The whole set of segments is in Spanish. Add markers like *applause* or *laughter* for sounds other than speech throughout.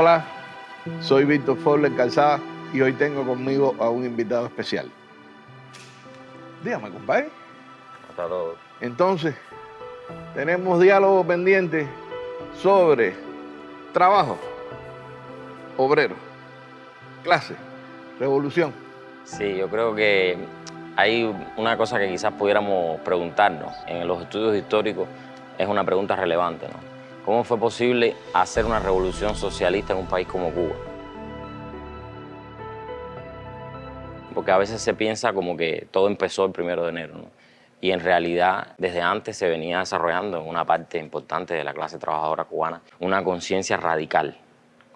Hola, soy Víctor Forler Calzada y hoy tengo conmigo a un invitado especial. Dígame, compadre. Hasta todo. Entonces, tenemos diálogo pendiente sobre trabajo, obrero, clase, revolución. Sí, yo creo que hay una cosa que quizás pudiéramos preguntarnos en los estudios históricos, es una pregunta relevante, ¿no? ¿Cómo fue posible hacer una revolución socialista en un país como Cuba? Porque a veces se piensa como que todo empezó el primero de enero, y en realidad desde antes se venía desarrollando en una parte importante de la clase trabajadora cubana una conciencia radical,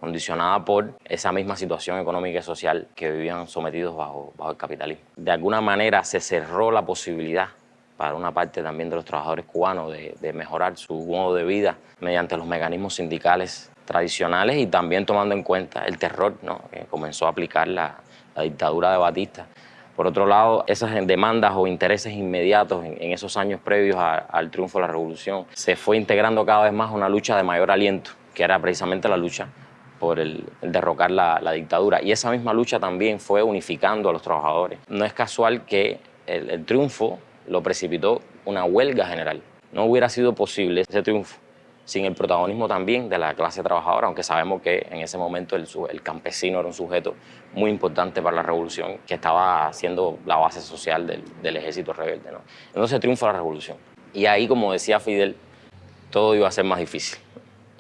condicionada por esa misma situación económica y social que vivían sometidos bajo, bajo el capitalismo. De alguna manera se cerró la posibilidad para una parte también de los trabajadores cubanos de, mejorar su modo de vida mediante los mecanismos sindicales tradicionales y también tomando en cuenta el terror ¿no? que comenzó a aplicar la, la dictadura de Batista por otro lado, esas demandas o intereses inmediatos en, esos años previos al triunfo de la revolución se fue integrando cada vez más una lucha de mayor aliento, que era precisamente la lucha por el, derrocar la, dictadura. Y esa misma lucha también fue unificando a los trabajadores. No es casual que el triunfo lo precipitó una huelga general. No hubiera sido posible ese triunfo sin el protagonismo también de la clase trabajadora, aunque sabemos que en ese momento el, campesino era un sujeto muy importante para la revolución, que estaba siendo la base social del, ejército rebelde. ¿no? Entonces triunfa la revolución. Y ahí, como decía Fidel, todo iba a ser más difícil.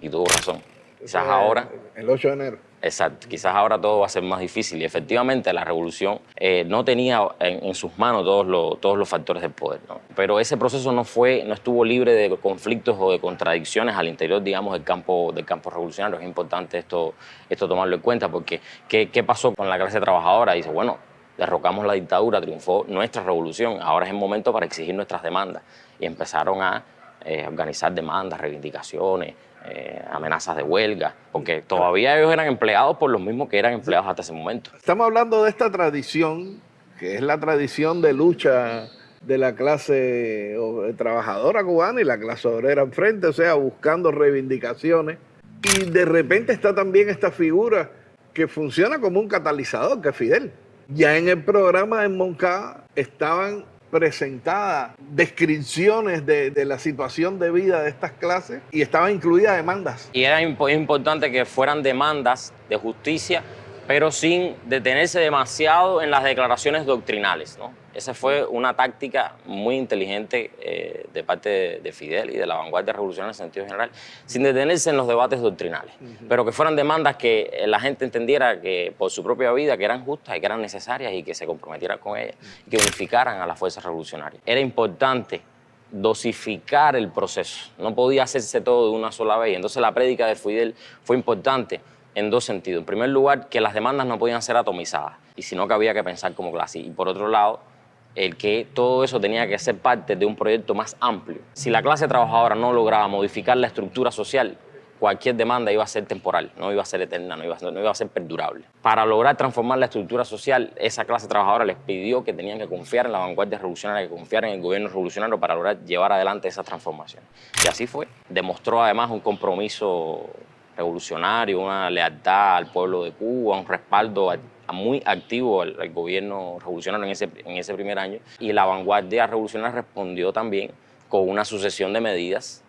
Y tuvo razón. Quizás ahora... El 8 de enero. Exacto, quizás ahora todo va a ser más difícil y efectivamente la revolución eh, no tenía en, sus manos todos los, todos los factores del poder, pero ese proceso no, fue, no estuvo libre de conflictos o de contradicciones al interior, digamos, del campo, del campo revolucionario. Es importante esto, esto tomarlo en cuenta porque ¿qué, ¿qué pasó con la clase trabajadora? Dice, bueno, derrocamos la dictadura, triunfó nuestra revolución, ahora es el momento para exigir nuestras demandas. Y empezaron a eh, organizar demandas, reivindicaciones, eh, amenazas de huelga, porque todavía ellos eran empleados por los mismos que eran empleados hasta ese momento. Estamos hablando de esta tradición, que es la tradición de lucha de la clase trabajadora cubana y la clase obrera enfrente, o sea, buscando reivindicaciones. Y de repente está también esta figura que funciona como un catalizador, que es Fidel. Ya en el programa en Moncada estaban presentadas descripciones de, la situación de vida de estas clases y estaban incluidas demandas. Y era importante que fueran demandas de justicia, pero sin detenerse demasiado en las declaraciones doctrinales. ¿no? Esa fue una táctica muy inteligente eh, de parte de, Fidel y de la vanguardia revolucionaria en sentido general, sin detenerse en los debates doctrinales, pero que fueran demandas que la gente entendiera que por su propia vida que eran justas y que eran necesarias y que se comprometieran con ellas y que unificaran a las fuerzas revolucionarias. Era importante dosificar el proceso, no podía hacerse todo de una sola vez. Entonces la prédica de Fidel fue importante en dos sentidos. En primer lugar, que las demandas no podían ser atomizadas, y sino que había que pensar como clase. Y por otro lado, el que todo eso tenía que ser parte de un proyecto más amplio. Si la clase trabajadora no lograba modificar la estructura social, cualquier demanda iba a ser temporal, no iba a ser eterna, no iba a, no iba a ser perdurable. Para lograr transformar la estructura social, esa clase trabajadora les pidió que tenían que confiar en la vanguardia revolucionaria, que confiar en el gobierno revolucionario para lograr llevar adelante esa transformación. Y así fue. Demostró además un compromiso revolucionario, una lealtad al pueblo de Cuba, un respaldo muy activo al, gobierno revolucionario en ese, en ese primer año y la vanguardia revolucionaria respondió también con una sucesión de medidas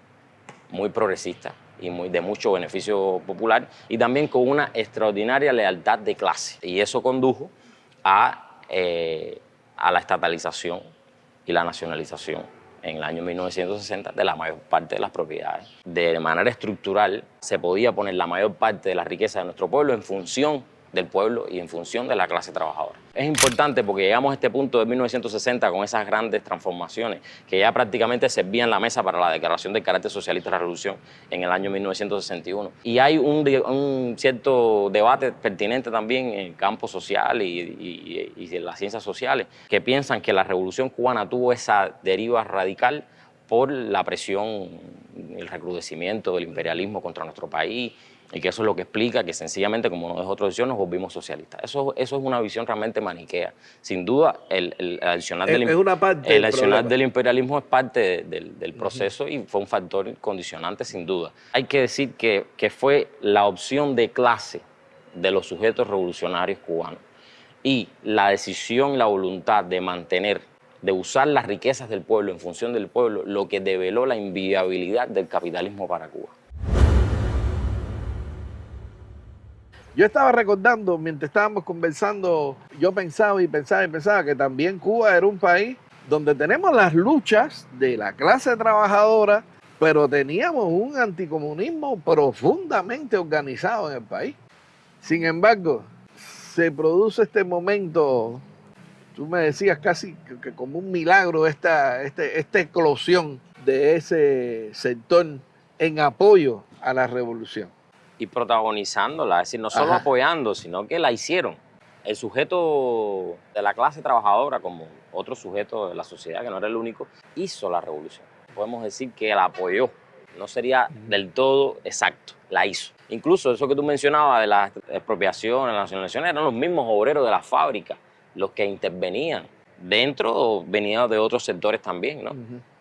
muy progresistas y muy, de mucho beneficio popular y también con una extraordinaria lealtad de clase. Y eso condujo a, eh, a la estatalización y la nacionalización en el año 1960 de la mayor parte de las propiedades. De manera estructural se podía poner la mayor parte de la riqueza de nuestro pueblo en función del pueblo y en función de la clase trabajadora. Es importante porque llegamos a este punto de 1960 con esas grandes transformaciones que ya prácticamente servían la mesa para la declaración del carácter socialista de la revolución en el año 1961. Y hay un, cierto debate pertinente también en el campo social y, y en las ciencias sociales que piensan que la revolución cubana tuvo esa deriva radical por la presión, el recrudecimiento del imperialismo contra nuestro país, y que eso es lo que explica que sencillamente, como no es otra opción, nos volvimos socialistas. Eso, eso es una visión realmente maniquea. Sin duda, el, el adicional, del, el del imperialismo es parte del, proceso y fue un factor condicionante, sin duda. Hay que decir que, que fue la opción de clase de los sujetos revolucionarios cubanos y la decisión la voluntad de mantener, de usar las riquezas del pueblo en función del pueblo, lo que develó la inviabilidad del capitalismo para Cuba. Yo estaba recordando, mientras estábamos conversando, yo pensaba y pensaba y pensaba que también Cuba era un país donde tenemos las luchas de la clase trabajadora, pero teníamos un anticomunismo profundamente organizado en el país. Sin embargo, se produce este momento, tú me decías casi que, como un milagro esta, este, esta eclosión de ese sector en apoyo a la revolución y protagonizándola, es decir, no solo apoyando, sino que la hicieron. El sujeto de la clase trabajadora, como otro sujeto de la sociedad, que no era el único, hizo la revolución. Podemos decir que la apoyó. No sería del todo exacto, la hizo. Incluso eso que tú mencionabas de la expropiación, la nacionalización, eran los mismos obreros de la fábrica los que intervenían dentro venían de otros sectores también, ¿no?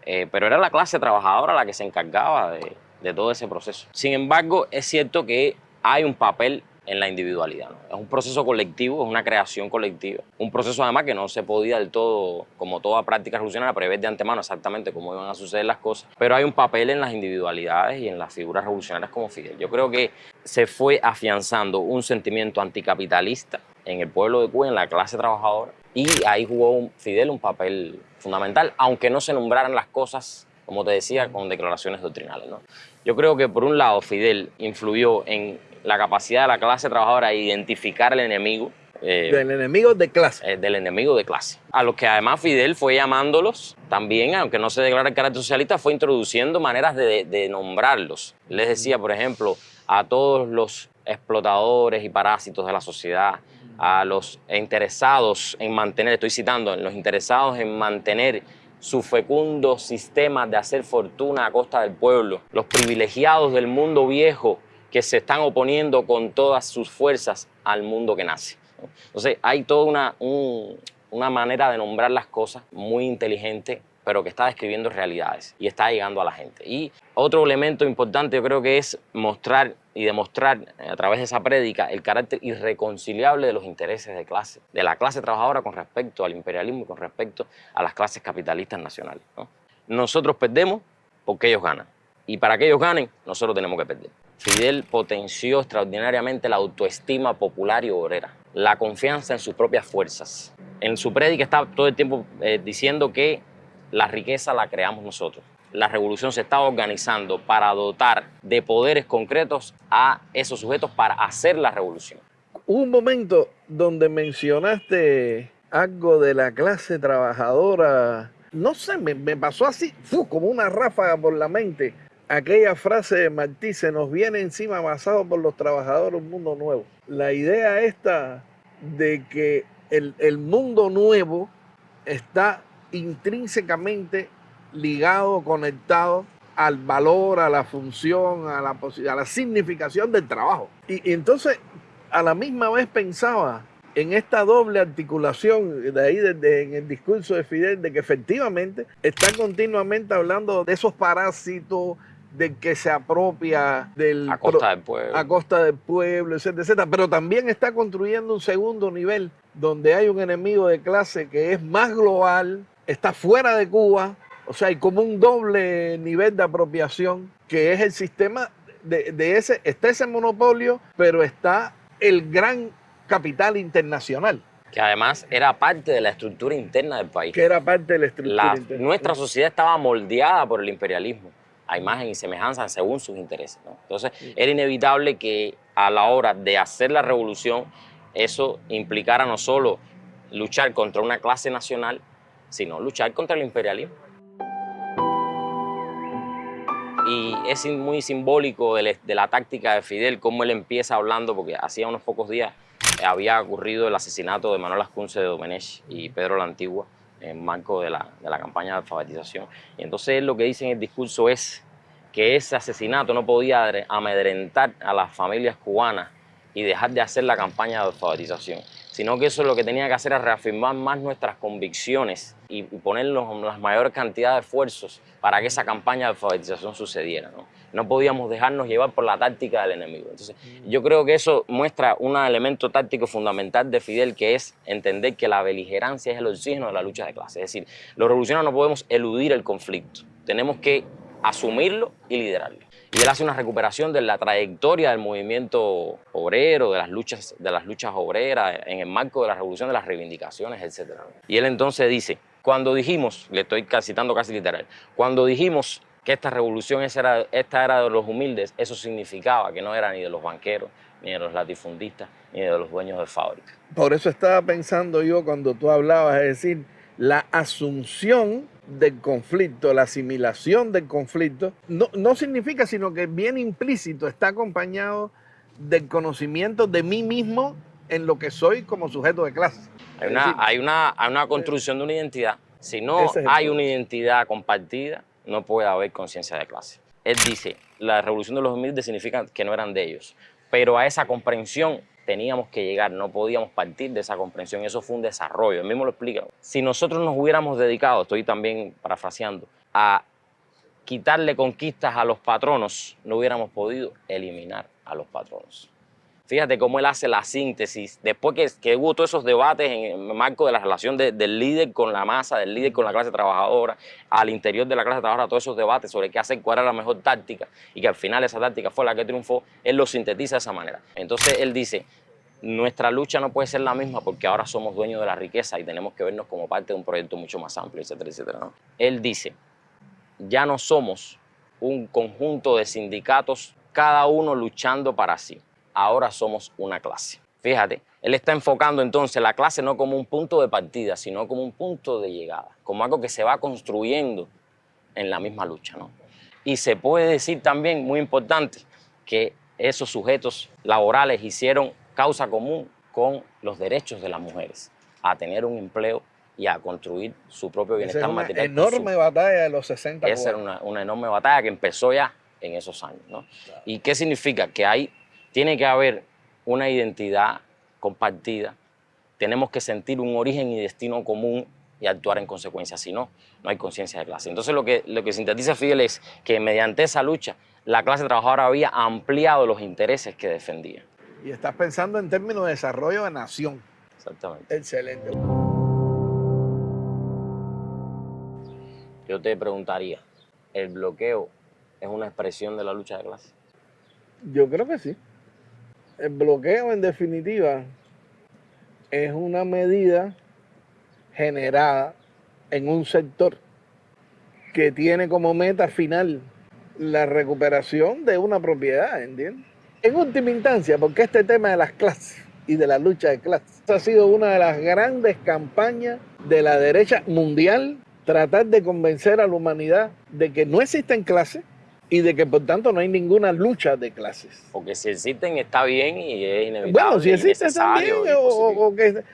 Eh, pero era la clase trabajadora la que se encargaba de, de todo ese proceso. Sin embargo, es cierto que hay un papel en la individualidad. Es un proceso colectivo, es una creación colectiva. Un proceso además que no se podía del todo, como toda práctica revolucionaria, prever de antemano exactamente cómo iban a suceder las cosas. Pero hay un papel en las individualidades y en las figuras revolucionarias como Fidel. Yo creo que se fue afianzando un sentimiento anticapitalista en el pueblo de Cuba, en la clase trabajadora, y ahí jugó Fidel un papel fundamental, aunque no se nombraran las cosas como te decía, con declaraciones doctrinales. ¿no? Yo creo que por un lado Fidel influyó en la capacidad de la clase trabajadora de identificar el enemigo. Eh, del enemigo de clase. Eh, del enemigo de clase. A los que además Fidel fue llamándolos también, aunque no se declara el carácter socialista, fue introduciendo maneras de, de nombrarlos. Les decía, por ejemplo, a todos los explotadores y parásitos de la sociedad, a los interesados en mantener, estoy citando, los interesados en mantener su fecundo sistema de hacer fortuna a costa del pueblo, los privilegiados del mundo viejo que se están oponiendo con todas sus fuerzas al mundo que nace. Entonces hay toda una, una manera de nombrar las cosas muy inteligente pero que está describiendo realidades y está llegando a la gente. Y otro elemento importante yo creo que es mostrar y demostrar a través de esa prédica el carácter irreconciliable de los intereses de clase, de la clase trabajadora con respecto al imperialismo y con respecto a las clases capitalistas nacionales. Nosotros perdemos porque ellos ganan. Y para que ellos ganen, nosotros tenemos que perder. Fidel potenció extraordinariamente la autoestima popular y obrera, la confianza en sus propias fuerzas. En su prédica está todo el tiempo eh, diciendo que la riqueza la creamos nosotros. La revolución se está organizando para dotar de poderes concretos a esos sujetos para hacer la revolución. un momento donde mencionaste algo de la clase trabajadora. No sé, me, pasó así, como una ráfaga por la mente. Aquella frase de Martí, se nos viene encima basado por los trabajadores un mundo nuevo. La idea esta de que el, el mundo nuevo está intrínsecamente ligado, conectado al valor, a la función, a la, a la significación del trabajo. Y, entonces, a la misma vez pensaba en esta doble articulación, de ahí desde en el discurso de Fidel, de que efectivamente está continuamente hablando de esos parásitos, de que se apropia del... A costa del pueblo. A costa del pueblo, etcétera, etcétera. Pero también está construyendo un segundo nivel donde hay un enemigo de clase que es más global, está fuera de Cuba, o sea, hay como un doble nivel de apropiación, que es el sistema de, ese, está ese monopolio, pero está el gran capital internacional. Que además era parte de la estructura interna del país. Que era parte de la estructura interna. Nuestra sociedad estaba moldeada por el imperialismo, a imagen y semejanza según sus intereses. Entonces, era inevitable que a la hora de hacer la revolución, eso implicara no solo luchar contra una clase nacional, sino luchar contra el imperialismo. Y es muy simbólico de, la táctica de Fidel, cómo él empieza hablando, porque hacía unos pocos días había ocurrido el asesinato de Manuel Ascunce de Domenech y Pedro la Antigua en marco de la, campaña de alfabetización. Y entonces lo que dice en el discurso es que ese asesinato no podía amedrentar a las familias cubanas y dejar de hacer la campaña de alfabetización, sino que eso lo que tenía que hacer era reafirmar más nuestras convicciones y poner las mayores cantidades de esfuerzos para que esa campaña de alfabetización sucediera. ¿no? no podíamos dejarnos llevar por la táctica del enemigo. Entonces, yo creo que eso muestra un elemento táctico fundamental de Fidel, que es entender que la beligerancia es el oxígeno de la lucha de clase. Es decir, los revolucionarios no podemos eludir el conflicto, tenemos que asumirlo y liderarlo. Y él hace una recuperación de la trayectoria del movimiento obrero, de las luchas, de las luchas obreras, en el marco de la revolución, de las reivindicaciones, etc. Y él entonces dice, cuando dijimos, le estoy citando casi literal, cuando dijimos que esta revolución era, esta era de los humildes, eso significaba que no era ni de los banqueros, ni de los latifundistas, ni de los dueños de fábrica. Por eso estaba pensando yo cuando tú hablabas, es decir, la asunción del conflicto, la asimilación del conflicto, no, no significa, sino que bien implícito, está acompañado del conocimiento de mí mismo en lo que soy como sujeto de clase. Hay una, hay una, hay una construcción de una identidad. Si no hay una identidad compartida, no puede haber conciencia de clase. Él dice, la revolución de los humildes significa que no eran de ellos, pero a esa comprensión teníamos que llegar, no podíamos partir de esa comprensión, eso fue un desarrollo, él mismo lo explica. Si nosotros nos hubiéramos dedicado, estoy también parafraseando, a quitarle conquistas a los patronos, no hubiéramos podido eliminar a los patronos. Fíjate cómo él hace la síntesis, después que, que hubo todos esos debates en el marco de la relación del líder con la masa, del líder con la clase trabajadora, al interior de la clase trabajadora, todos esos debates sobre qué hacer, cuál era la mejor táctica, y que al final esa táctica fue la que triunfó, él lo sintetiza de esa manera. Entonces él dice, nuestra lucha no puede ser la misma porque ahora somos dueños de la riqueza y tenemos que vernos como parte de un proyecto mucho más amplio, etcétera, etcétera. Él dice, ya no somos un conjunto de sindicatos, cada uno luchando para sí ahora somos una clase. Fíjate, él está enfocando entonces la clase no como un punto de partida, sino como un punto de llegada, como algo que se va construyendo en la misma lucha. ¿no? Y se puede decir también, muy importante, que esos sujetos laborales hicieron causa común con los derechos de las mujeres, a tener un empleo y a construir su propio bienestar Esa material. Una enorme batalla de los 60 Esa era una, una, enorme batalla que empezó ya en esos años. ¿no? ¿Y qué significa? Que hay tiene que haber una identidad compartida, tenemos que sentir un origen y destino común y actuar en consecuencia, si no, no hay conciencia de clase. Entonces lo que, lo que sintetiza Fidel es que mediante esa lucha la clase trabajadora había ampliado los intereses que defendía. Y estás pensando en términos de desarrollo de nación. Exactamente. Excelente. Yo te preguntaría, ¿el bloqueo es una expresión de la lucha de clase? Yo creo que sí. El bloqueo, en definitiva, es una medida generada en un sector que tiene como meta final la recuperación de una propiedad, ¿entiendes? En última instancia, porque este tema de las clases y de la lucha de clases ha sido una de las grandes campañas de la derecha mundial, tratar de convencer a la humanidad de que no existen clases, y de que por tanto no hay ninguna lucha de clases. Porque si existen está bien y es inevitable. Bueno, si existen también, o, que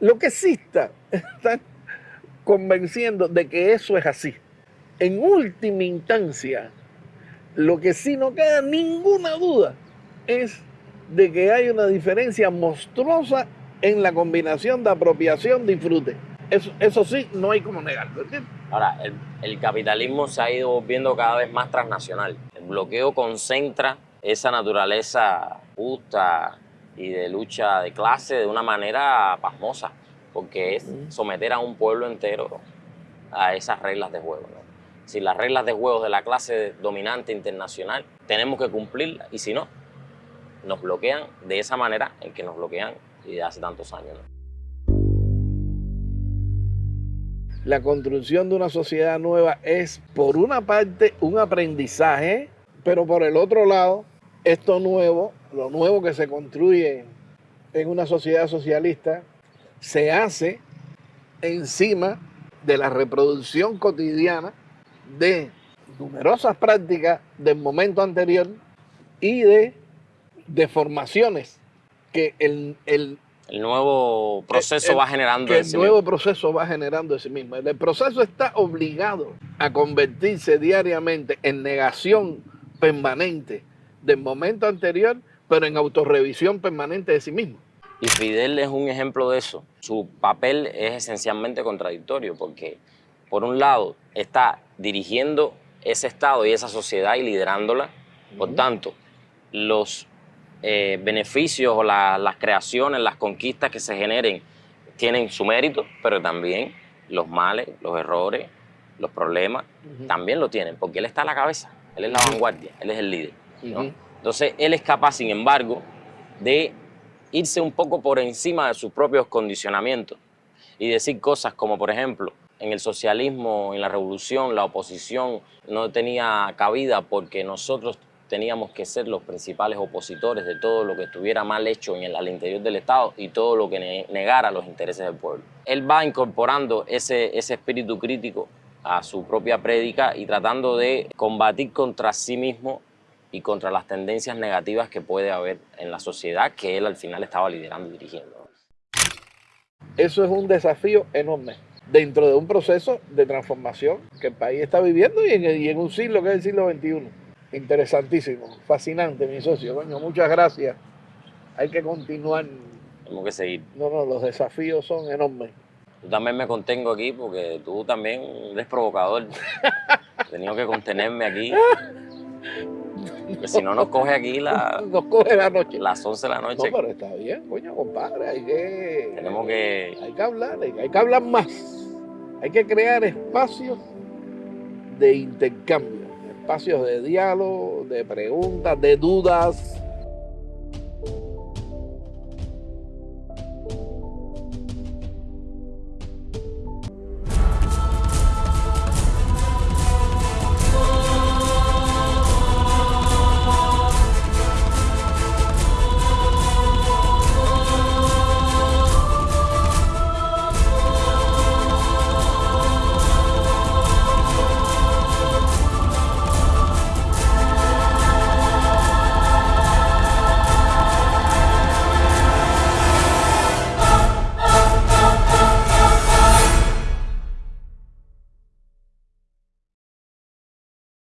lo que exista, *laughs* están convenciendo de que eso es así. En última instancia, lo que sí no queda ninguna duda es de que hay una diferencia monstruosa en la combinación de apropiación disfrute. Eso, eso sí, no hay como negarlo, ¿entiendes? Ahora, el, capitalismo se ha ido viendo cada vez más transnacional. El bloqueo concentra esa naturaleza justa y de lucha de clase de una manera pasmosa, porque es someter a un pueblo entero a esas reglas de juego. Si las reglas de juego de la clase dominante internacional tenemos que cumplirlas y si no, nos bloquean de esa manera en que nos bloquean y de hace tantos años la construcción de una sociedad nueva es, por una parte, un aprendizaje, pero por el otro lado, esto nuevo, lo nuevo que se construye en una sociedad socialista, se hace encima de la reproducción cotidiana de numerosas prácticas del momento anterior y de deformaciones que el, El nuevo proceso el- va generando el sí nuevo mismo. proceso va generando en sí mismo. El proceso está obligado a convertirse diariamente en negación permanente del momento anterior, pero en autorrevisión permanente de sí mismo. Y Fidel es un ejemplo de eso. Su papel es esencialmente contradictorio porque, por un lado, está dirigiendo ese Estado y esa sociedad y liderándola. Por tanto, los eh, beneficios o la- las creaciones, las conquistas que se generen tienen su mérito, pero también los males, los errores, los problemas, también lo tienen, porque él está a la cabeza, él es la vanguardia, él es el líder. Entonces, él es capaz, sin embargo, de irse un poco por encima de sus propios condicionamientos y decir cosas como, por ejemplo, en el socialismo, en la revolución, la oposición no tenía cabida porque nosotros teníamos que ser los principales opositores de todo lo que estuviera mal hecho en el, al interior del Estado y todo lo que ne- negara los intereses del pueblo. Él va incorporando ese, ese espíritu crítico a su propia prédica y tratando de combatir contra sí mismo y contra las tendencias negativas que puede haber en la sociedad que él al final estaba liderando y dirigiendo. Eso es un desafío enorme dentro de un proceso de transformación que el país está viviendo y en, y en un siglo que es el siglo XXI. Interesantísimo, fascinante, mi socio. Coño, muchas gracias. Hay que continuar. Tenemos que seguir. No, no, los desafíos son enormes. Yo también me contengo aquí porque tú también eres provocador. *laughs* He tenido que contenerme aquí. *laughs* Porque si no nos coge aquí la- Nos coge la noche. las 11 de la No, noche. pero está bien, coño, compadre. Hay que, Tenemos que... hay que hablar, hay que hablar más. Hay que crear espacios de intercambio, espacios de diálogo, de preguntas, de dudas,